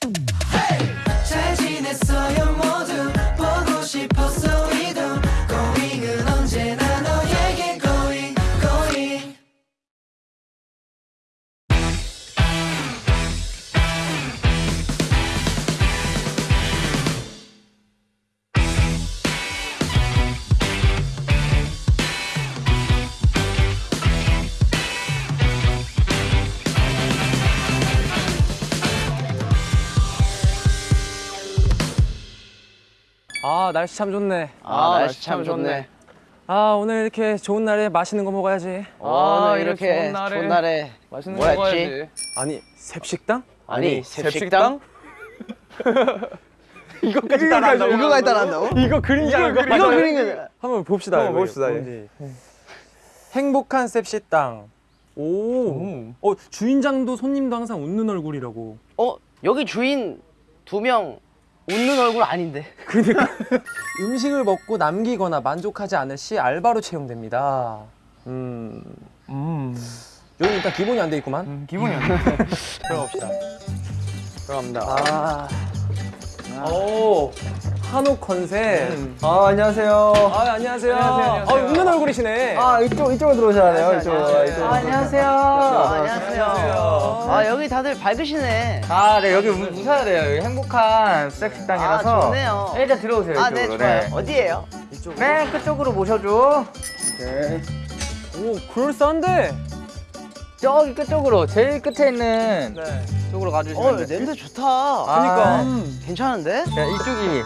잘 아 날씨 참 좋네. 아, 날씨 참 좋네. 아 오늘 이렇게 좋은 날에 맛있는 거 먹어야지. 아, 이렇게 이렇게 좋은 날에 좋은 날에 맛있는 거 뭐였지? 먹어야지. 아니 셉식당? 아니 셉식당? 이거까지 따라한다고? 이거까지 따라한다고? 이거 그림자 이거 이거 거 한번 봅시다. 한번 봅시다, 뭔지. 행복한 셉식당. 오. 어 주인장도 손님도 항상 웃는 얼굴이라고. 어 여기 주인 두 명 웃는 얼굴 아닌데 음식을 먹고 남기거나 만족하지 않을 시 알바로 채용됩니다. 음. 음. 여기 일단 기본이 안 돼 있구만. 기분이 안 나. 들어갑시다. 들어갑니다. 아. 오. 한옥 컨셉. 아, 안녕하세요. 아, 안녕하세요. 안녕하세요, 안녕하세요. 아, 웃는 얼굴이시네. 아, 이쪽, 이쪽으로 들어오셔야 돼요. 이쪽으로. 안녕하세요. 이쪽으로. 아, 안녕하세요 안녕하세요 안녕하세요. 아 여기 다들 밝으시네 아, 네, 여기 우- 웃어야 돼요. 여기 행복한 섹식당이라서. 아, 좋네요. 네, 일단 들어오세요. 아네 이쪽으로. 좋아요 어디에요? 맨 끝쪽으로 모셔줘. 오케이. 오, 그럴싸한데? 저기 끝쪽으로, 제일 끝에 있는 네. 쪽으로 어 가주시면 돼요. 냄새 좋다 그러니까. 괜찮은데? 자, 이쪽이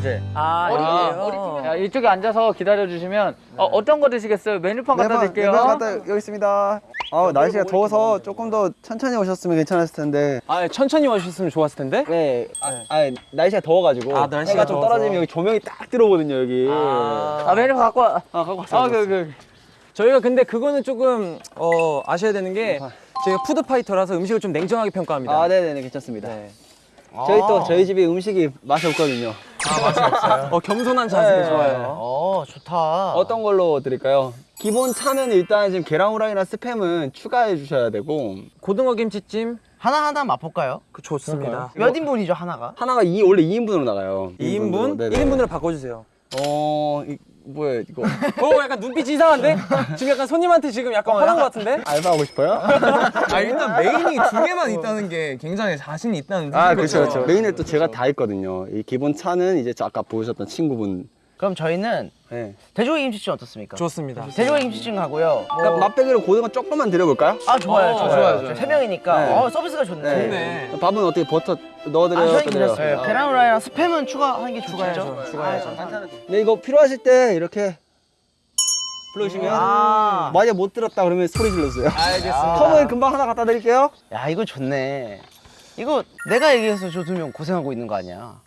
이제 아, 머리, 이게요? 자, 이쪽에 앉아서 기다려 주시면 어, 어떤 거 드시겠어요? 메뉴판 갖다 드릴게요. 네, 갖다 여기 있습니다. 아 날씨가 더워서 조금 더 천천히 오셨으면 괜찮았을 텐데. 아, 천천히 와주셨으면 좋았을 텐데? 네. 아, 아 날씨가 더워가지고. 아, 날씨가 해가 좀 더워서. 떨어지면 여기 조명이 딱 들어오거든요 여기. 아, 메뉴 갖고 와. 아 갖고 왔어요. 아, 그, 그. 저희가 근데 그거는 조금, 어, 아셔야 되는 게, 저희가 food fighter라서 음식을 좀 냉정하게 평가합니다. 아 네네네 괜찮습니다. 네. 저희 또 저희 집에 음식이 맛이 없거든요. 어, 겸손한 자세 네. 좋아요. 어 좋다 어떤 걸로 드릴까요? 기본찬은 일단 지금 계란 후라이나 스팸은 추가해 주셔야 되고 고등어 김치찜, 하나하나 맛볼까요? 그 좋습니다. 몇 인분이죠 하나가? 하나가 이 원래 2인분으로 나가요. 2인분? 네네. 1인분으로 바꿔 주세요. 어 이, 뭐야 이거 어, 약간 눈빛이 이상한데? 지금 약간 손님한테 지금 약간 화난 것 같은데? 알바하고 싶어요? 아 일단 메인이 두 개만 있다는 게 굉장히 자신이 있다는 아. 그렇죠 그렇죠. 메인을 또 제가 다 했거든요. 이 기본 차는 이제 저 아까 보셨던 친구분. 그럼 저희는 네. 돼지고기 김치찜 어떻습니까? 좋습니다. 돼지고기 김치찜 하고요 그러니까 맛배기로 고등어 조금만 드려볼까요? 아 좋아요 어, 좋아요, 좋아요, 좋아요. 세 명이니까 네. 어 서비스가 좋네 좋네. 밥은 어떻게 버터 넣어드려요? 아 저희? 괜찮습니다 계란 후라이랑 스팸은 추가하는 게? 추가해야죠. 추가해야죠. 네 이거 필요하실 때 이렇게 불러주시면 아, 만약 못 들었다 그러면 소리 질러주세요. 알겠습니다. 컵은 금방 하나 갖다 드릴게요. 야 이거 좋네 이거 내가 얘기해서 저 두 명 고생하고 있는 거 아니야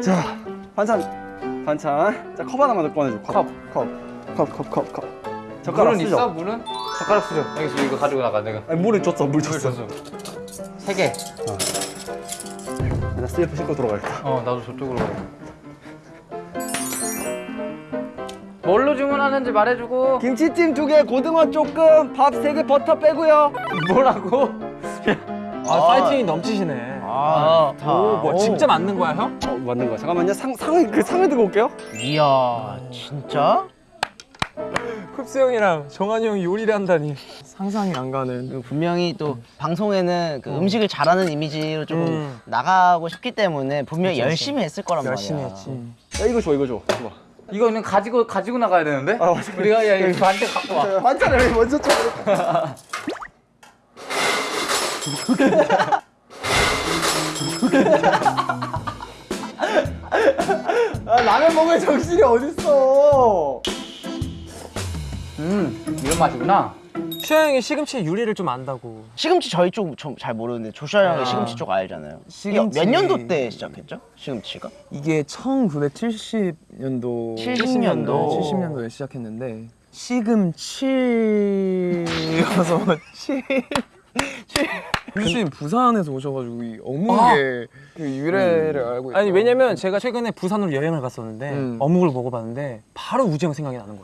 자 반찬 반찬. 자 컵 하나만 더 꺼내줘. 컵. 컵. 컵. 컵. 컵. 컵. 젓가락 물은 쓰죠. 있어? 물은? 젓가락 쓰죠. 여기 있어. 이거 가지고 나가 내가. 아니, 물을 줬어. 물 줬어. 줬어. 세 개. 나 슬리퍼 신고 들어갈까. 어, 나도 저쪽으로 가. 뭘로 주문하는지 말해주고. 김치찜 두 개, 고등어 조금, 밥 세 개, 버터 빼고요. 뭐라고? 아, 파이팅이 넘치시네. 아 좋다 오, 뭐 진짜 맞는 거야, 형? 어, 맞는 거야. 잠깐만요. 상 상을 그 상을 들고 올게요. 이야 진짜? 쿱스 형이랑 정한이 형이 요리를 한다니. 상상이 안 가는. 그리고 분명히 또 방송에는 그 음 식을 잘하는 이미지로 조금 음. 나가고 싶기 때문에 분명히 열심히 했을 거란 열심히 말이야 했지. 야 이거 줘, 이거 줘. 줘봐. 이거는 가지고 가지고 나가야 되는데? 아, 맞아. 우리가 야 이거 반대 갖고 와. 반찬을 왜 먼저 줘? 아, 라면 먹을 정신이 어딨어? 음, 이런 맛이구나. 슈아 형이 시금치 요리를 좀 안다고. 시금치 저희 쪽 잘 모르는데 조슈아 형이 시금치 쪽 알잖아요 시금치- 몇 년도 때 시작했죠? 시금치가? 이게 1970년도 70 년도. 70년도에 시작했는데 시금치여서 칠교 수님 부산에서 오셔가지고 이 어묵의 그 유래를 알고 있고 아니, 왜냐면 제가 최근에 부산으로 여행을 갔었는데, 음. 어묵을 먹어봤는데, 바로 우지 형 생각이 나는 거야.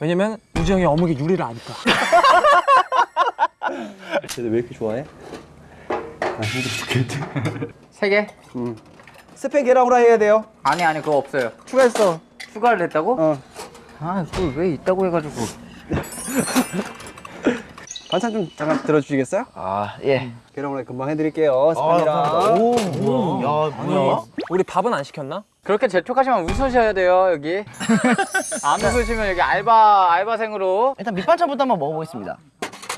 왜냐면 우지 형이 어묵의 요리를 아니까. 쟤들 왜 이렇게 좋아해? 세 개? 스팸 계란 후라이 해야 돼요. 아니 아니 그거 없어요. 추가했어. 추가를 했다고? 어. 아 그걸 왜 있다고 해가지고. 반찬 좀 잠깐 들어주시겠어요? 아 예. 계란 후라이 금방 해드릴게요. 스팸이랑. 야 뭐야? 우리 밥은 안 시켰나? 그렇게 재촉하시면 웃으셔야 돼요 여기. 안 웃으시면 여기 알바 알바생으로. 일단 밑반찬부터 한번 먹어보겠습니다.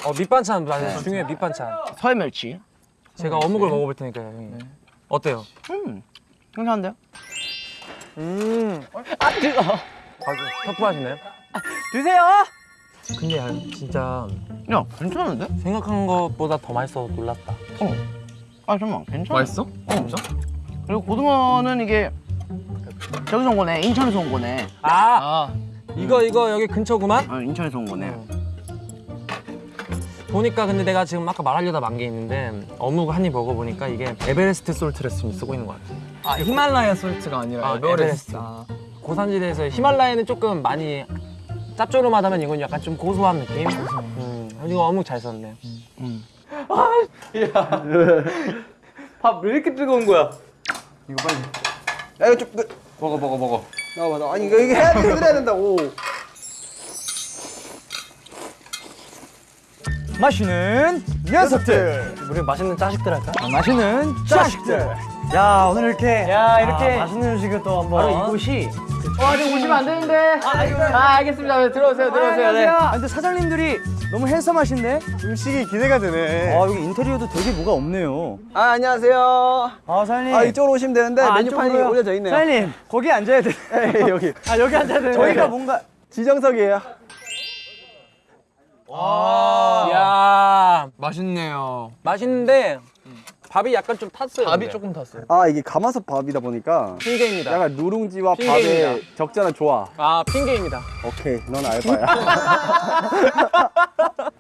어 밑반찬 맞아요. 중요해 밑반찬. 서해멸치. 제가 어묵을 먹어볼 테니까요. 형님. 어때요? 음. 괜찮은데요? 음. 아 뜨거. 아주 터프하시네요. 드세요. 근데 야, 진짜 야 괜찮은데? 생각한 것보다 더 맛있어서 놀랐다. 아 잠깐만 괜찮아. 맛있어? 진짜? 그리고 고등어는 이게 저기서 온 거네. 인천에서 온 거네. 아, 이거 이거 여기 근처구만. 아 인천에서 온 거네. 보니까 근데 내가 지금 아까 말하려다 만 게 있는데 어묵 한 입 먹어보니까 이게 에베레스트 salt를 지금 쓰고 있는 것 같아. 아 히말라야 salt가 아니라 아, 에베레스트. 에베레스트. 고산지대에서 히말라야는 조금 많이 짭조름하다면 이건 약간 좀 고소한 느낌. 음, 이거 어묵 잘 썼네. 밥왜 이렇게 뜨거운 거야? 이거 빨리. 야 이거 좀. 그, 먹어 먹어 먹어. 나와봐 나. 아니 이거 이거 해야 돼. 끓여야 된다고. 마시는 녀석들 우리 맛있는 자식들 할까? 마시는 자식들 야 오늘 이렇게 야, 이렇게. 아, 맛있는 음식을 또 한번 바로 이곳이 어 아직 오시면 안 되는데. 아, 알겠습니다. 네, 들어오세요 들어오세요. 네. 아, 근데 사장님들이 너무 핸섬하신데 음식이 기대가 되네. 아 여기 인테리어도 되게 뭐가 없네요 아 안녕하세요. 아 사장님 아 이쪽으로 오시면 되는데 아, 메뉴판이? 올려져 있네요. 사장님 거기 앉아야 돼 네, 여기 아 여기 앉아야 돼 저희가 뭔가 지정석이에요. 야 맛있네요. 맛있는데 밥이 약간 좀 탔어요. 밥이 근데. 조금 탔어요. 아 이게 가마솥 밥이다 보니까 핑계입니다. 약간 누룽지와 핑계입니다. 밥의 적절한 조화. 아 핑계입니다. 오케이, 넌 알바야.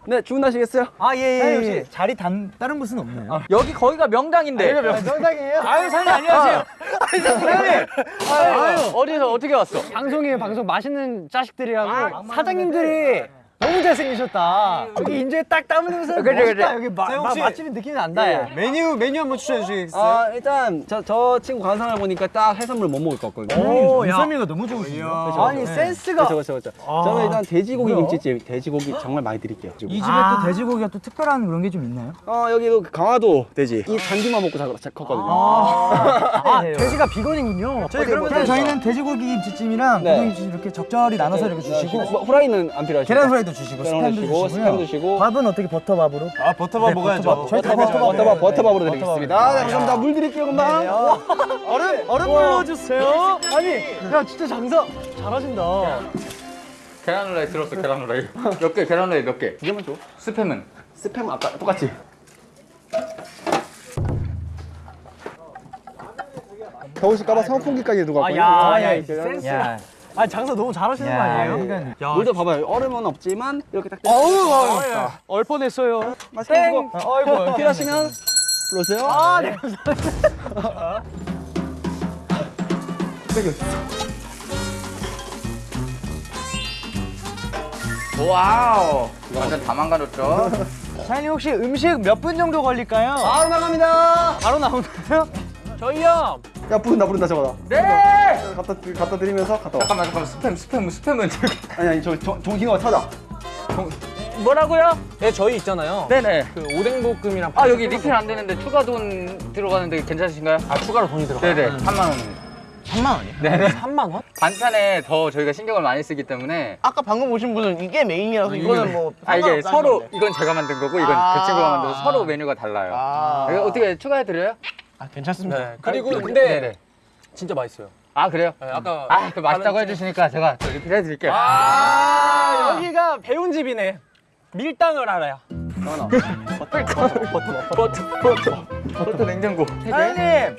네, 주문하시겠어요? 아 예예 예, 혹시 자리 단 다른 곳은 없나요? 여기 거기가 명당인데. 명당이에요? 아유 사장님 안녕하세요 사장님 아유, 어디서 어떻게 왔어? 방송이에요 방송 맛있는 자식들이라고 사장님들이 너무 잘생기셨다 여기 인조에 딱 담으면서 그래, 멋있다 그래. 여기 마, 네, 마, 혹시- 맛집인 느낌이 난다 야. 메뉴 메뉴 한번 추천해 주시겠어요? 아, 일단 저, 저 친구 관상을 보니까 딱 해산물 못 먹을 것 같거든요. 오, 인삼이가 너무 좋으시네요 아니 센스가 그렇죠, 그렇죠, 그렇죠. 저는 일단 돼지고기 뭐야? 김치찜, 돼지고기 정말 많이 드릴게요. 이 집에 또 돼지고기가 또 특별한 그런 게 좀 있나요? 어, 여기도 강화도 돼지. 이 잔디만 먹고 자, 자, 컸거든요. 아, 돼지가 vegan이군요. 저희 뭐 그러면? 저희는 돼지고기 김치찜이랑 네. 고등김치 이렇게 적절히 나눠서 이렇게 주시고 뭐, 후라이는 안 필요하시죠? 계란 프라이도 주시고 스팸도 주시고. 스팸 주시고. 밥은 어떻게 버터밥으로? 아 버터밥 먹어야죠. 저희 다 버터밥, 버터밥. 버터밥, 버터밥으로 드리겠습니다. 네, 감사합니다. 물 드릴게요, 금방. 얼음 얼음 넣어주세요. 아니 야 진짜 장사 잘하신다. 계란 후라이 들었어 계란 후라이. 몇 개? 계란 후라이 몇 개? 두 개만 줘. 스팸은? 스팸 아까 똑같이. 더우실까봐 선풍기까지 두고 왔거든요. 아, 야, 아, 이 센스가. 아 장사 너무 잘하시는 거 아니에요? 물도 봐봐요. 얼음은 없지만 이렇게 딱. 어우 얼 뻔했어요. 맛있게 드시고 아이고 필요하시면 불러주세요. 아, 네, 감사합니다. wow. 완전 다 망가졌죠? 사장님 혹시 음식 몇 분 정도 걸릴까요? 바로 나갑니다. 바로 나오나요? 저희요. 야 부른다 부른다 저거다. 네. 갖다 드- 갖다 드리면서 갔다 와. 잠깐만 잠깐만 스팸 스팸 스팸은 저기. 아니 아니 저 저- 정신가 찾아. 뭐라고요? 네 저희 있잖아요. 네네. 그 오뎅볶음이랑 아 여기 리필 안 되는데 추가 돈 들어가는데 괜찮으신가요? 아 추가로 돈이 들어가. 네네 3만 원입니다. 3만 원이요? 네네. 3만 원? 반찬에 더 저희가 신경을 많이 쓰기 때문에 아까 방금 오신 분은 이게 메인이라서 이거는 뭐 아 이게 서로 건데. 이건 제가 만든 거고 이건 아. 그 친구가 만들어서 서로 메뉴가 달라요. 아, 이거 어떻게 추가해 드려요? 아 괜찮습니다. 네. 그리고 근데 네네. 진짜 맛있어요. 아 그래요? 네, 아까 아 그 맛있다고 해주시니까 제가 또 리필 해 드릴게요. 아 여기가 배운 집이네. 밀당을 알아요. 버터 냉장고. 사장님 네.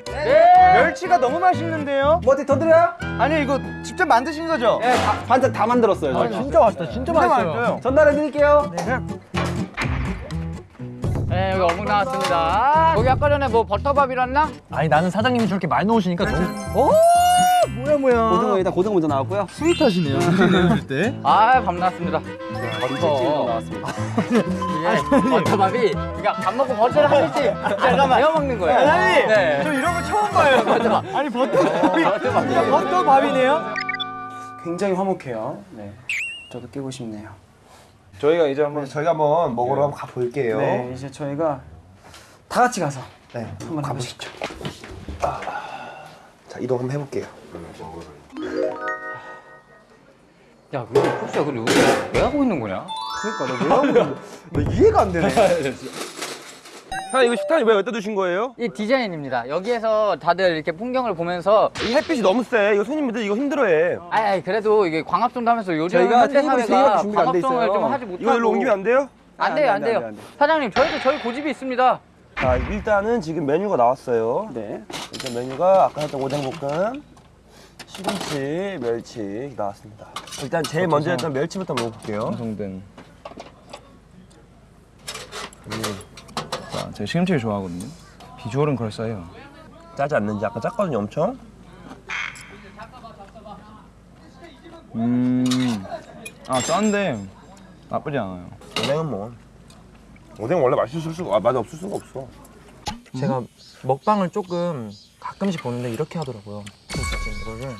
멸치가 너무 맛있는데요? 뭐 어디 더 드려요? 아니 이거 직접 만드신 거죠? 네, 다, 반찬 다 만들었어요. 아. 진짜 맛있다. 진짜 맛있어요. 전달해 드릴게요. 네 여기 어묵 나왔습니다. 거기 아까 전에 뭐 버터밥이랬나? 아니 나는 사장님이 저렇게 많이 넣으시니까 너무 오 뭐야 뭐야 고등어 일단 고등어 먼저 나왔고요. 스윗하시네요. 내주실 때. 아밥 나왔습니다. 버터. 나왔습니다. 이게 버터밥이 그러니까 밥 먹고 버터를 한 입씩 잠깐만 데워 먹는 거예요. 사장님, 네. 저 이런 거 처음 봐요. 버터밥. 아니 버터밥이 그냥 버터밥이네요. 굉장히 화목해요. 네. 저도 끼고 싶네요. 저희가 이제 한번 저희가 한번 먹으러 한번 가 볼게요. 네, 이제 저희가 다 같이 가서 네, 한번 가보시죠. 자 이동 한번 해볼게요. 야, 근데 혹시야 근데 왜 하고 있는 거냐? 그러니까 내가 왜 하고 나 이해가 안 되네. 형 이거 식탁이 왜 여기다 두신 거예요? 이 디자인입니다. 여기에서 다들 이렇게 풍경을 보면서 이 햇빛이 너무 세. 이거 손님들 이거 힘들어해. 아이, 아이 그래도 이게 광합성도 하면서 요즘 저희가 현대 테이블이 세 개밖에 사회가 준비가 안돼 광합성을 있어요. 좀 하지 못하고 이거 일로 옮기면 안 돼요? 안 돼요, 안 돼요. 사장님, 저희도 저희 고집이 있습니다. 자 일단은 지금 메뉴가 나왔어요. 네. 일단 메뉴가 아까 했던 오뎅볶음, 시금치, 멸치 나왔습니다. 일단 제일 먼저 일단 멸치부터 먹어볼게요. 완성된. 자, 제가 시금치를 좋아하거든요. 비주얼은 그럴싸해요. 짜지 않는지 아까 짰거든요 엄청. 음, 아 짠데 나쁘지 않아요. 오뎅은 뭐 오뎅 원래 맛있을 수가 아, 맛 없을 수가 없어. 제가 먹방을 조금 가끔씩 보는데 이렇게 하더라고요. 김치찜 이거를.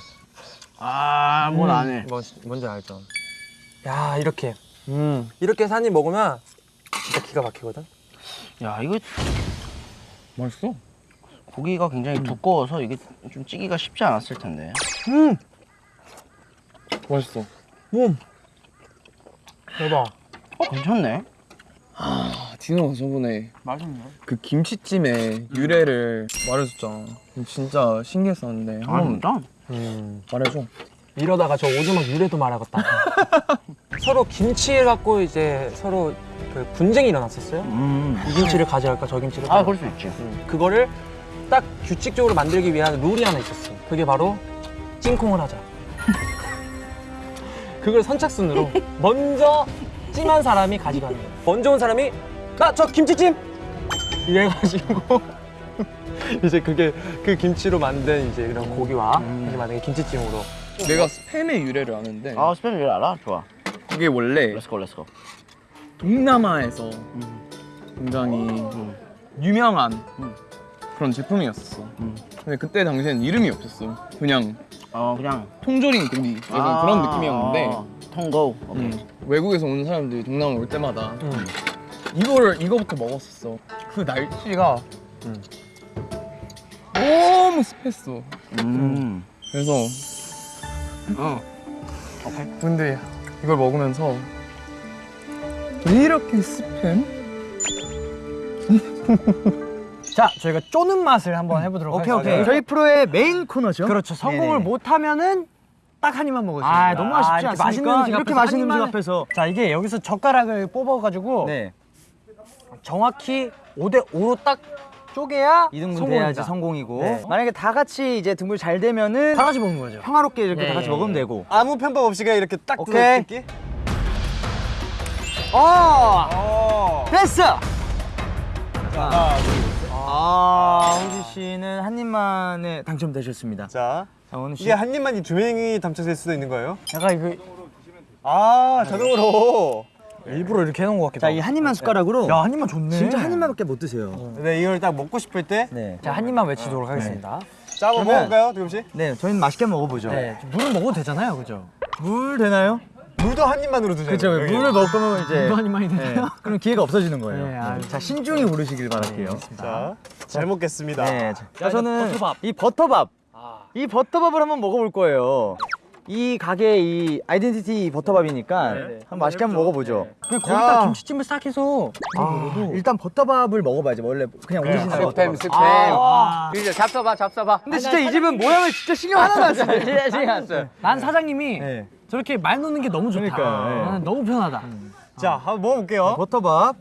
아, 뭘 안 해. 뭔, 뭔지 알죠? 야 이렇게 이렇게 해서 한입 먹으면 진짜 기가 막히거든. 야, 이거 맛있어? 고기가 굉장히 두꺼워서 이게 좀 찌기가 쉽지 않았을 텐데. 맛있어. 대박. 괜찮네. 아, 디노가 저번에 맛있네. 그 김치찜의 유래를 말해줬잖아. 진짜 신기했었는데 아, 진짜? 음. 말해줘. 이러다가 저 오두막 유래도 말하겠다. 서로 김치를 갖고 이제 서로 그 분쟁이 일어났었어요. 음. 이 김치를 가져갈까 저 김치를 아, 가져갈까. 그럴 수 있지. 음, 그거를 딱 규칙적으로 만들기 위한 룰이 하나 있었어요. 그게 바로 찐콩을 하자. 그걸 선착순으로 먼저 찜한 사람이 가져가는 거예요. 먼저 온 사람이 나 저 김치찜 이래가지고 이제 그게 그 김치로 만든 이제 이런 고기와 이렇게 만든 게 김치찜으로 내가 스팸의 유래를 아는데 아, 스팸 일 알아? 좋아. 그게 원래 let's go, let's go. 동남아에서 굉장히 유명한 음. 그런 제품이었었어. 음. 근데 그때 당시엔 이름이 없었어. 그냥 어, 그냥. 통조림 고기 약간 그런 느낌이었는데 아, 통고. 오케이. 음, 외국에서 오는 사람들이 동남아 올 때마다 음. 이거를 이거부터 먹었었어. 그 날씨가 음. 너무 습했어. 음. 그래서 어. 근데 이걸 먹으면서 왜 이렇게 습해? 자, 저희가 쪼는 맛을 한번 해보도록 오케이, 하겠습니다. 오케이. 저희 프로의 메인 코너죠. 그렇죠. 성공을 네네. 못하면은 딱 한 입만 먹을 수 있어요. 아, 너무 아쉽지 이렇게 않습니까? 맛있는 음식 이렇게 맛있는 음식 앞에서. 자, 이게 여기서 젓가락을 뽑아가지고 네. 정확히 5대 5로 딱 쪼개야 2등분 성공입니다. 돼야지 성공이고. 네. 만약에 다 같이 이제 등분 잘 되면은 다 같이 먹는 거죠. 평화롭게 이렇게 예, 다 같이 예, 먹으면 예. 되고. 아무 편법 없이 그냥 이렇게 딱 오케이. 뜯기. 어! 됐어! 아, 홍지 씨는 한 입만에 당첨되셨습니다. 자, 장원우 씨. 이게 한 입만이 두 명이 당첨될 수도 있는 거예요? 약간 이거 아, 자동으로. 일부러 이렇게 해놓은 것 같기도 자, 하고. 이한 입만 숟가락으로 야, 한 입만 좋네. 진짜 한 입만밖에 못 드세요. 네, 이걸 딱 먹고 싶을 때. 네. 자, 한 입만 외치도록 하겠습니다. 자, 한번 그러면- 먹어볼까요, 도겸 씨? 네, 저희는 맛있게 먹어보죠. 네. 물은 먹어도 되잖아요, 그죠? 물 되나요? 물도 한 입만으로 드세요. 그렇죠. 물을 먹을 거면 이제 물도 한 입만이 네, 되나요? 그럼 기회가 없어지는 거예요. 네, 아, 자, 신중히 고르시길 바랄게요. 자, 잘 먹겠습니다. 네. 자, 자, 저는 버터밥. 이 버터밥. 아. 이 버터밥을 한번 먹어볼 거예요. 이 가게의 이 identity 버터밥이니까 한번 맛있게 한번 먹어보죠. 그냥 거기다 김치찜을 싹 해서 아, 일단 버터밥을 먹어봐야지. 원래 그냥 오리지널 스팸, 버터밥. 스팸. 아. 그죠? 잡숴봐, 잡숴봐. 근데 진짜 이 집은 모양을 진짜 신경 하나도 안 써요. 진짜 신경 안 써요. 난 사장님이 네. 저렇게 말 놓는 게 너무 좋다. 그러니까요, 네. 나는 너무 편하다. 자, 한번 먹어볼게요. 버터밥.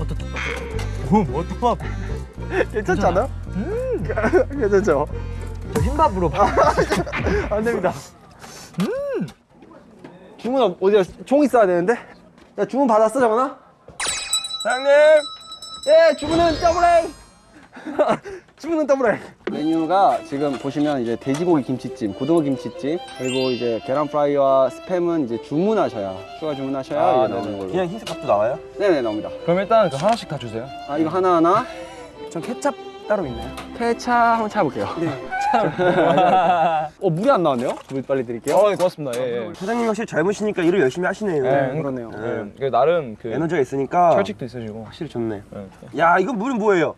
어떻게? 오, 버터밥. 괜찮지 않아? 음, 괜찮죠? 저 흰밥으로 안 됩니다. 음. 주문 어디야? 총 있어야 되는데? 야, 주문 받았어, 정원아? 사장님 예, 주문은 더블 A. 씹는 더블에 메뉴가 지금 보시면 이제 돼지고기 김치찜, 고등어 김치찜 그리고 이제 계란 프라이와 스팸은 이제 주문하셔야 추가 주문하셔야 아, 이제 나오는 걸로 그냥 흰색 값도 나와요? 네네 나옵니다 그럼 일단 그 하나씩 다 주세요. 아 이거 하나하나 전 케찹 따로 있나요? 케찹 한번 찾아볼게요 네 어, 물이 안 나왔네요? 물 빨리 드릴게요 어, 고맙습니다. 예, 예. 사장님 확실히 젊으시니까 일을 열심히 하시네요. 네, 그러네요 네. 그 나름 그 에너지가 있으니까 철칙도 있으시고. 확실히 좋네. 네. 야, 이건 물은 뭐예요?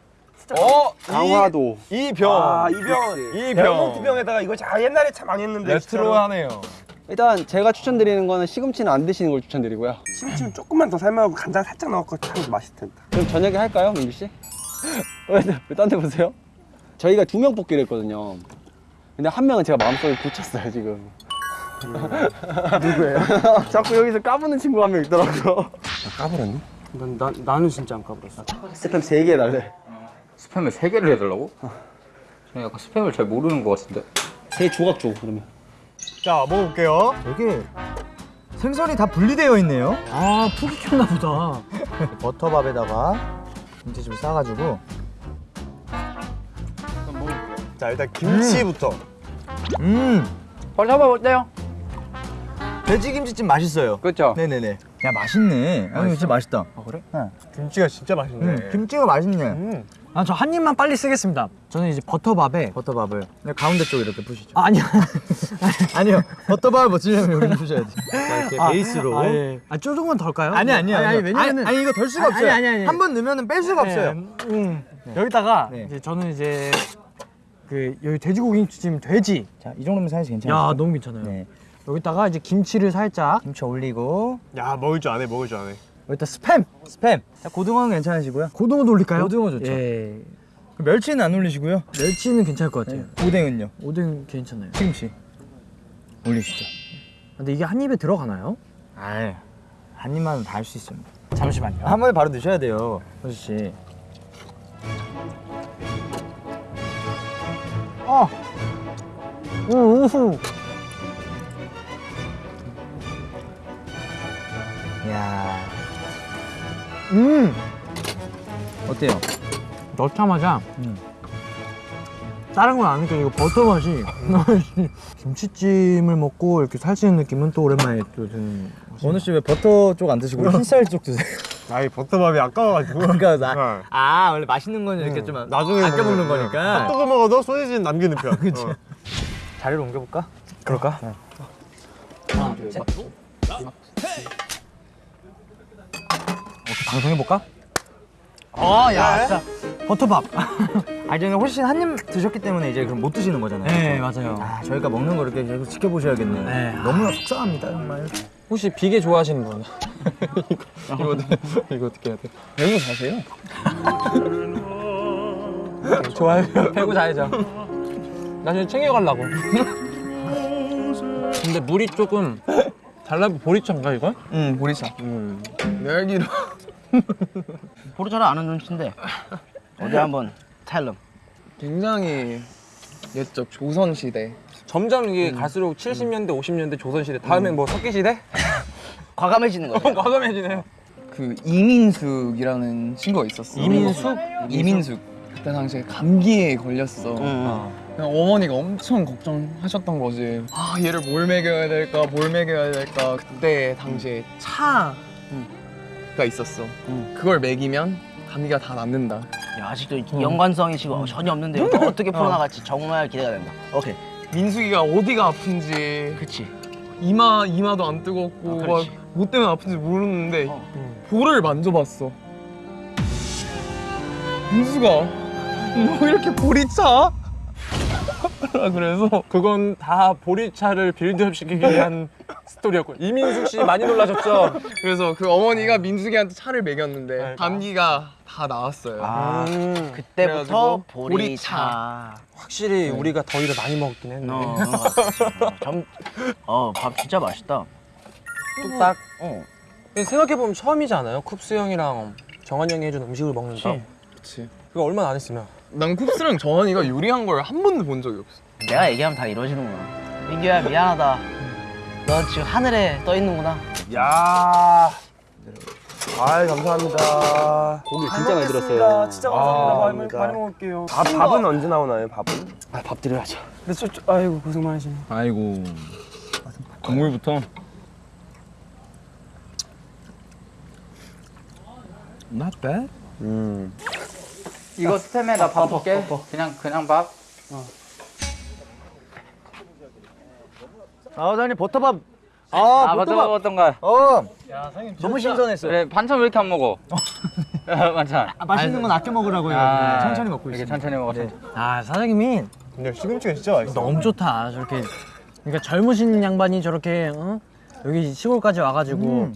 어, 강화도 이 병. 아, 이병. 이 병. 병. 병에다가 이거 자 옛날에 참 많이 했는데. 레트로하네요. 일단 제가 추천드리는 거는 시금치는 안 드시는 걸 추천드리고요 심지어 조금만 더 삶아갖고 간장 살짝 넣고 참 맛있을 텐데. 그럼 저녁에 할까요, 민규 씨? 왜딴 데 보세요? 저희가 두 명 뽑기로 했거든요. 근데 한 명은 제가 마음속에 굳혔어요, 지금. 누구예요? 자꾸 여기서 까부는 친구가 한명 있더라고요. 까불었니? 난, 나, 나는 진짜 안 까불었어. 스팸 3개 해달래. 스팸을 세 개를 해달라고? 저는 약간 스팸을 잘 모르는 것 같은데. 세 조각 줘, 그러면. 자 먹어볼게요. 여기 생선이 다 분리되어 있네요. 아푹 익혔나 보다. 버터밥에다가 김치 좀 싸가지고 자, 일단 김치부터. 음 벌써봐 어때요? 돼지 김치찜 맛있어요. 그렇죠. 네네네. 야 맛있네. 아 진짜 맛있다. 아, 그래? 네. 김치가 진짜 맛있네. 음, 김치가 맛있네. 음. 아 저 한 입만 빨리 쓰겠습니다. 저는 이제 버터밥에 버터밥을 네, 가운데 쪽 이렇게 푸시죠. 아, 아니요. 아니요. 버터밥을 먹으려면 여기 푸셔야지. 이렇게 아, 베이스로. 아, 예. 아 조금만 덜까요? 아니 아니요. 아니, 아니 아니요. 왜냐면은 아니, 아니, 이거 덜 수가 아니, 없어요. 아니, 아니, 아니. 한 번 넣으면 뺄 수가 네, 없어요. 음, 여기다가 네. 이제 저는 이제 그 여기 돼지고기 김치찜 돼지. 자, 이 정도면 사이즈 괜찮아요. 야 너무 괜찮아요. 네. 여기다가 이제 김치를 살짝 김치 올리고 야, 먹을 줄 아네, 먹을 줄 아네. 여기다 스팸. 스팸. 자, 고등어는 괜찮으시고요. 고등어도 올릴까요? 고등어 좋죠. 예. 그 멸치는 안 올리시고요. 멸치는 괜찮을 것 같아요. 오뎅은요. 오뎅 괜찮아요. 시금치 올리시죠. 근데 이게 한 입에 들어가나요? 아, 한 입만은 다 할 수 있습니다. 잠시만요. 한 번에 바로 드셔야 돼요, 호수 씨. 우후. 야, 음. 어때요? 넣자마자 음. 다른 건 안 느껴지고 버터 맛이 김치찜을 먹고 이렇게 살찌는 느낌은 또 오랜만에 또 드는 원우 씨 왜 버터 쪽 안 드시고 흰쌀 쪽 드세요? 아이, 버터밥이 아까워가지고. 그러니까 나, 네. 아 원래 맛있는 건 이렇게 좀 나중에 아껴 먹는. 거니까. 핫도그 먹어도 소시지는 남기는 편. 그치. 자리를 옮겨볼까? 그럴까? 방송해 볼까? 어, 야, 진짜 버터밥. 아니 저는 훨씬 한 입 드셨기 때문에 이제 그럼 못 드시는 거잖아요. 네, 맞아요. 아 저희가 먹는 거 이렇게 계속 지켜보셔야겠네요. 네. 너무나 속상합니다 정말. 혹시 비계 좋아하시는 분? 이거, 이거, 어떻게- 이거 어떻게 해야 돼? 배우 사세요? 좋아요. 배고 자야죠. 나중에 챙겨가려고. 근데 물이 조금 달라 보리차인가 이건? 응 보리차. 음. 내 알기로 보르차를 아는 눈치인데. 어디 한번 텔름. 굉장히 옛적 조선 시대 점점 이게 갈수록 70년대, 50년대 조선시대 다음엔 뭐 석기시대? 과감해지는 거죠. 과감해지네요. 그 이민숙이라는 친구가 있었어. 이민숙? 이민숙. 그때 당시에 감기에 걸렸어. 응. 그냥 어머니가 엄청 걱정하셨던 거지. 아 얘를 뭘 먹여야 될까, 뭘 먹여야 될까. 그때 당시에 차 가 있었어. 그걸 먹이면 감기가 다 낫는다. 야, 아직도 연관성이 지금 전혀 없는데 이거 어떻게 풀어나갈지 정말 기대가 된다. 오케이. 민숙이가 어디가 아픈지 그치. 이마 이마도 안 뜨겁고 아, 막 그렇지. 뭐 때문에 아픈지 모르는데 어. 볼을 만져봤어. 민수가 뭐 이렇게 볼이 차? 그래서 그건 다 보리차를 빌드업 시키기 위한 스토리였고 이민숙 씨 많이 놀라셨죠? 그래서 그 어머니가 민숙이한테 차를 먹였는데 네. 감기가 다 나았어요. 아, 음, 그때부터 그래가지고 보리차. 확실히 우리가 더위를 많이 먹긴 했네. 어, 점, 어, 밥 진짜 맛있다. 뚝딱. 어. 생각해보면 처음이지 않아요? 쿱스 형이랑 정한 형이 해준 음식을 먹는 거. 그치. 그거 얼마나 안 했으면. 난 쿱스랑 정한이가 요리한 걸 한 번도 본 적이 없어. 내가 얘기하면 다 이러시는구나. 민규야, 미안하다. 너 지금 하늘에 떠 있는구나. 야. 아 감사합니다. 고기 진짜 많이 들었어요. 진짜 감사합니다. 많이, 먹을게요. 밥, 밥은 언제 나오나요? 밥은? 아, 밥 드려야죠. 근데 저, 저, 아이고 고생 많으시네. 아이고. 국물부터. Not bad. 음. 이거 스팸에다 밥 먹게. 그냥 그냥 밥. 아, 사장님 버터밥. 아, 아, 버터밥. 어떤가? 어. 너무 신선했어요. 그래 반찬 왜 이렇게 안 먹어? 반찬. 아, 맛있는 건 아껴 먹으라고 요. 아, 천천히 먹고 있어요. 천천히 먹어. 네. 아 사장님이 근데 시금치가 진짜 맛있어. 너무 좋다. 저렇게 그러니까 젊으신 양반이 저렇게 어? 여기 시골까지 와가지고 음.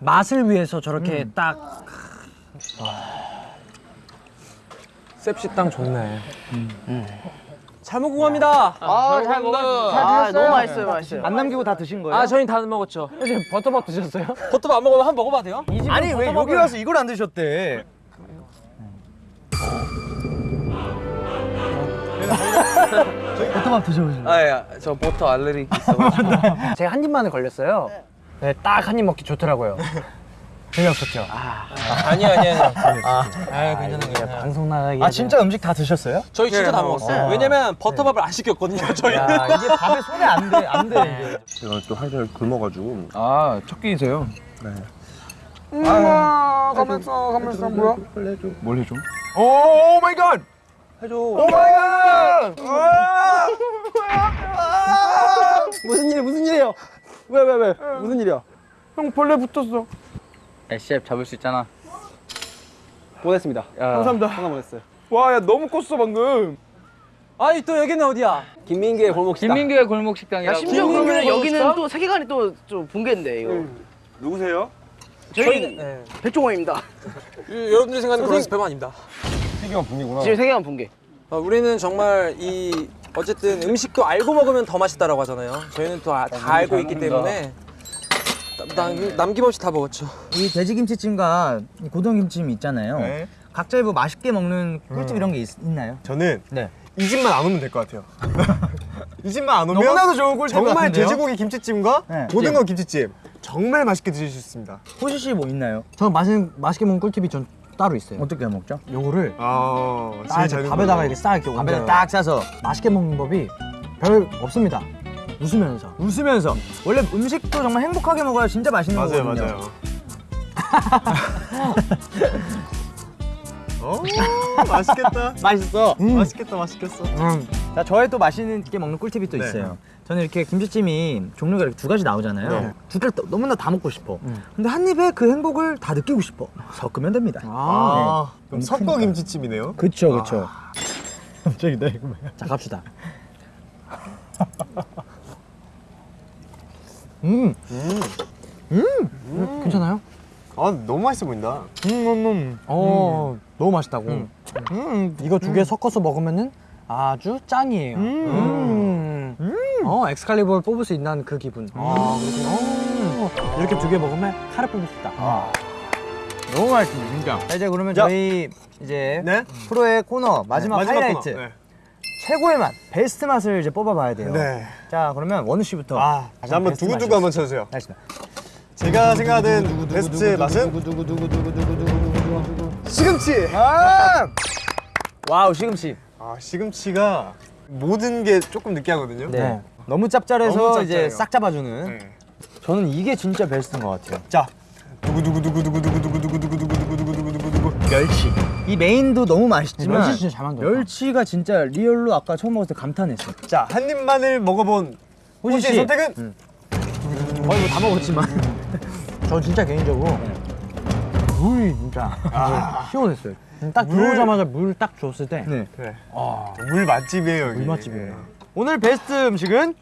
맛을 위해서 저렇게 딱 셉식당 좋네. 잘 먹고 갑니다. 아, 잘 먹어. 잘 드셨어요? 너무 맛있어요, 맛있어요. 안 남기고 다 드신 거예요? 아 저희 다 먹었죠. 사실 버터밥 드셨어요? 버터밥 안 먹으면 한번 먹어봐도 돼요? 아니 왜 여기 와서 이걸 안 드셨대? 버터밥 드셔보세요. 아야 저 버터 알레르기 있어. 제가 한 입만에 걸렸어요. 네, 딱 한 입 먹기 좋더라고요. 재미없었죠? 아, 아니요 아니요 아니요. 아, 괜찮아요 괜찮아요. 방송 나가기. 아 진짜 음식 다 드셨어요? 저희 진짜 다 먹었어요. 왜냐면 버터밥을 안 시켰거든요 저희. 야 이게 밥에 손에 안 돼, 안 돼. 이게. 제가 또 하루 굶어가지고. 아 첫 끼세요? 아, 가면서 가면서 뭐야? 뭘 해줘? oh my god. 해줘. oh my god. 무슨 일 무슨 일이에요? 왜 왜 왜? 무슨 일이야? 형 벌레 붙었어. 야, 셰프 잡을 수 있잖아. 보냈습니다. 야. 감사합니다. 하나 보냈어요. 와, 야 너무 컸어 방금. 아니 또 여기는 어디야? 김민규의 골목 식당. 김민규의 골목 식당이라고. 심지어 그러면 먹었어? 여기는 또 세계관이 또 좀 붕괴인데 이거. 누구세요? 저희 네. 백종원입니다. 여러분들이 생각하는 그런 스팸 아닙니다. 세계관 분이구나. 지금 세계관 붕괴. 어, 우리는 정말 이 어쨌든 음식도 알고 먹으면 더 맛있다라고 하잖아요. 저희는 또다 알고 있기 때문에 남, 남김없이 다 먹었죠. 이 돼지김치찜과 이 고등김치찜 있잖아요. 네. 각자 뭐 맛있게 먹는 꿀팁 이런 게 있, 나요 저는 네. 이 집만 안 오면 될 것 같아요. 이 집만 안 오면 너무나도 좋은 꿀팁 정말 같은데요? 돼지고기 김치찜과 네. 고등어 김치찜 정말 맛있게 드실 수 있습니다. 호시 씨뭐 있나요? 저는 맛있는 맛있게 먹는 꿀팁이 전 따로 있어요. 어떻게 먹죠? 요거를 아, 딱 밥에다가. 이렇게 싹 이렇게 밥에다. 딱 싸서 맛있게 먹는 법이 별 없습니다. 웃으면서. 웃으면서 원래 음식도 정말 행복하게 먹어야 진짜 맛있는 맞아요, 거거든요. 맞아요. 어, 맛있겠다. 맛있어. 맛있겠다, 맛있겠어. 자, 저의 또 맛있게 먹는 꿀팁이 또 네. 있어요. 저는 이렇게 김치찜이 종류가 이렇게 두 가지 나오잖아요. 네. 두 개를 또 너무나 다 먹고 싶어. 근데 한 입에 그 행복을 다 느끼고 싶어. 섞으면 됩니다. 아, 그럼 너무 섞어. 김치찜이네요. 그쵸, 그쵸. 갑자기 나 이거 뭐야? 자 갑시다. 음, 괜찮아요? 아, 너무 맛있어 보인다. 어 너무 맛있다고. 음, 이거 두 개 섞어서 먹으면은 아주 짱이에요. 음. 어 엑스칼리버를 뽑을 수 있는 그 기분. 아 그렇구나. 이렇게 두 개 먹으면 칼을 뽑을 수 있다. 너무 맛있습니다, 진짜. 자, 이제 그러면 저희 이제 네? 프로의 코너 마지막, 마지막 하이라이트 코너. 네. 최고의 맛, 베스트 맛을 이제 뽑아봐야 돼요. 네. 자, 그러면 원우 씨부터. 아, 자, 한번 두구두구. 한번 쳐주세요. 알겠습니다. 제가 생각하는 베스트 맛은 시금치. 아! wow, 시금치. 아, 시금치가 모든 게 조금 느끼하거든요. 네. 너무 짭짤해서 너무 이제. 싹 잡아주는. 네. 저는 이게 진짜 베스트인 것 같아요. 자, 두구두구두구두구두구두구두구두구두구두구두구두구 멸치. 이 메인도 너무 맛있지만 멸치 진짜 잘 만들었다. 멸치가 진짜 real로 아까 처음 먹었을 때 감탄했어요. 자, 한 입만을 먹어본 호시 씨. 선택은 거의 뭐 다 먹었지만. 저 진짜 개인적으로 물이 진짜 시원했어요. 딱 들어오자마자 물 딱 줬을 때 네. 그래. 물 맛집이에요, 여기. 물 맛집이에요. 오늘 베스트 음식은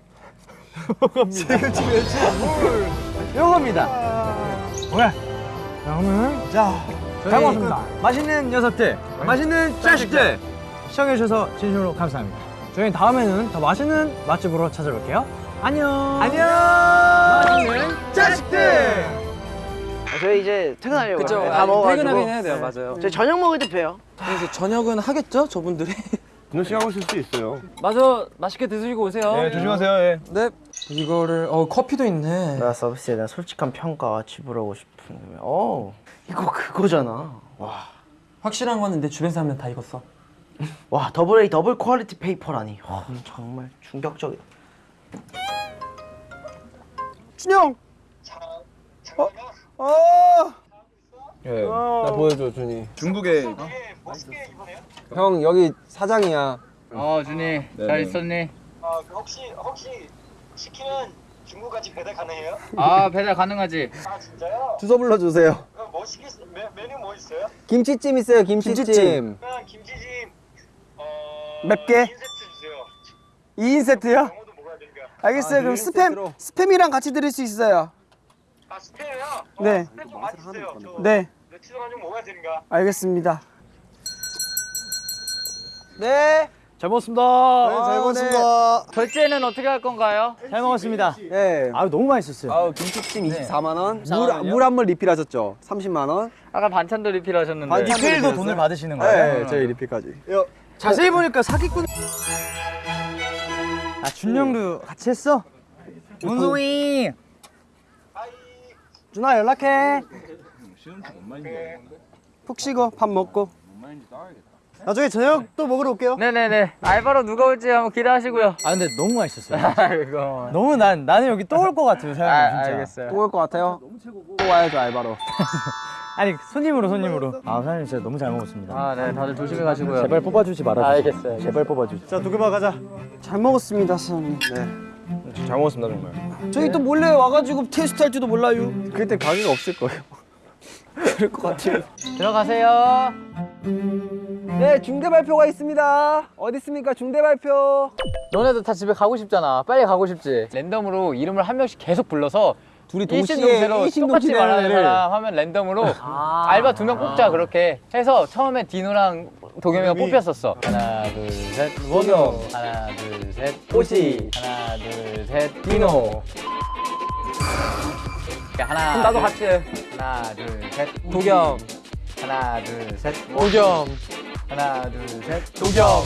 시금치 멸치 물. 이겁니다. 왜? 그러면 자, 저희 잘 먹었습니다. 맛있는 녀석들, 맛있는 자식들 시청해주셔서 진심으로 감사합니다. 저희 다음에는 더 맛있는 맛집으로 찾아올게요. 안녕. 안녕. 맛있는 자식들. 아, 저희 이제 퇴근하려고. 그죠? 다 먹어가지고. 퇴근하긴 해야 돼요, 맞아요. 저희 저녁 먹을 때 봬요. 그래서 저녁은 하겠죠, 저분들이. 준호 씨가 하고 있을 수도 있어요. 마저 맛있게 드시고 오세요. 네, 조심하세요. 예. 네. 이거를 어 커피도 있네. 나 서비스에 대한 솔직한 평가 지불하고 싶은 어 이거 그거잖아 확실한 거는 내 주변 사람들 다 익었어. 와 더블 A 더블 퀄리티 페이퍼라니 와, 정말 충격적이다 준영. 어? 어. 예. 나 보여줘 준이. 중국에 형 여기 사장이야. 어 준이 잘 있었니? 아, 그 혹시 혹시 시키면 중국까지 배달 가능해요? 아 배달 가능하지. 아 진짜요? 주소 불러주세요. 그럼 뭐 메, 메뉴 뭐 있어요? 김치찜 있어요. 김치찜. 그냥 김치찜 어몇 개? 2세트 주세요. 2인 세트요? 알겠어요. 그럼 스팸 스팸이랑 같이 드릴 수 있어요. 아 스팸이요? 어, 네. 스팸 좀 많이 주세요. 저 네. 며칠 동안 좀 먹어야 되니까. 알겠습니다. 네. 잘 먹었습니다. 잘 먹었습니다. 결제는 어떻게 할 건가요? 잘 먹었습니다. 네. 아 너무 맛있었어요. 아우 김치찜 24만 원. 물물 한번 리필하셨죠? 30만 원. 아까 반찬도 리필하셨는데. 반찬 리필도 돈을 받으시는 거예요? 네, 저희 리필까지. 자세히 보니까 사기꾼. 아 준영도 같이 했어? 문송이. 준아 연락해. 푹 쉬고 밥 먹고. 나중에 저녁 또 먹으러 올게요. 네네네. 알바로 누가 올지 한번 기대하시고요. 아 근데 너무 맛있었어요. 아이고. 너무 난 나는 여기 또 올 것 같아요, 아, 사장님 진짜. 알겠어요. 또 올 것 같아요. 또 와야죠 알바로. 아니 손님으로 손님으로. 아 사장님 진짜 너무 잘 먹었습니다. 아, 네. 다들 조심히 가시고요. 제발 뽑아주지 말아주세요. 알겠어요. 제발 뽑아주세요. 자 도겸아 가자. 잘 먹었습니다 사장님. 네. 잘 먹었습니다 정말. 저희 또 몰래 와가지고 테스트 할지도 몰라요. 그때 가게가 없을 거예요. 그럴 것 같아요. 들어가세요. 네 중대 발표가 있습니다. 어디 있습니까 중대 발표. 너네도 다 집에 가고 싶잖아. 빨리 가고 싶지. 랜덤으로 이름을 한 명씩 계속 불러서 둘이 똑같이 지내는 말하는 애를. 사람 하면 랜덤으로 알바 두 명 뽑자 그렇게 해서 처음에 디노랑 도겸이가 뽑혔었어. 하나 둘셋 원호. 하나 둘셋 오시. 하나 둘셋 디노. 자, 하나 나도 둘, 같이 해. 하나 둘셋 도겸. 하나 둘셋 도겸. 하나 둘 셋. 도겸.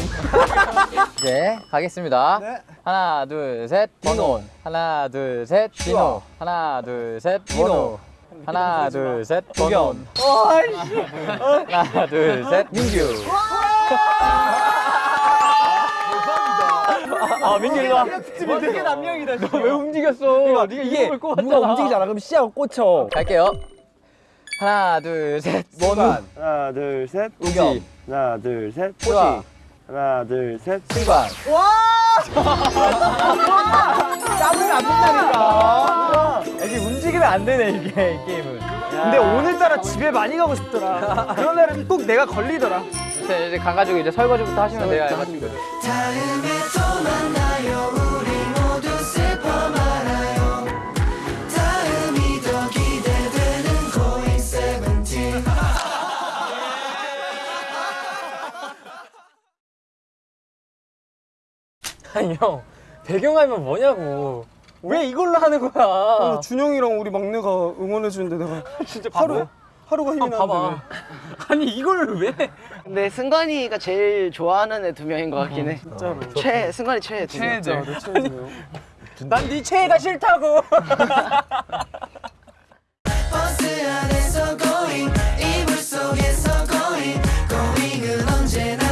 이제 가겠습니다. 하나 둘 셋. 디노. 하나 둘 셋. 디노. 하나 둘 셋. 디노. 하나 둘 셋. 도겸. 하나 둘 셋. 민규. 아 민규 일로 와. 되게 남명이다. 왜 움직였어? 네가 이게 누가 움직이지 않아? 그럼 씨앗 꽂혀. 갈게요. 하나 둘셋. 원우 하나, 둘, 셋. 우기 하나, 둘, 셋. 호시 하나, 둘, 셋. 승관 짜증이 안 된다니까. 이게 움직이면 안 되네 이게 이 게임은. 근데 오늘따라 집에 많이 가고 싶더라. 그런 날은 꼭 내가 걸리더라. 이제 이제 가가지고 이제 설거지부터 하시면 돼요 아니 형 배경화면 뭐냐고. 왜 이걸로 하는 거야? 어, 준영이랑 우리 막내가 응원해주는데 내가 진짜 하루, 하루가 힘이 아, 나는데 아, 아니 이걸 왜? 근데 승관이가 제일 좋아하는 애 두 명인 것 같긴 해. 음, 어, 진짜로. 최, 승관이 최애 최애들 최애들 난네 최애가 싫다고. 버스 안에서 going 이불 속에서 going going은 언제나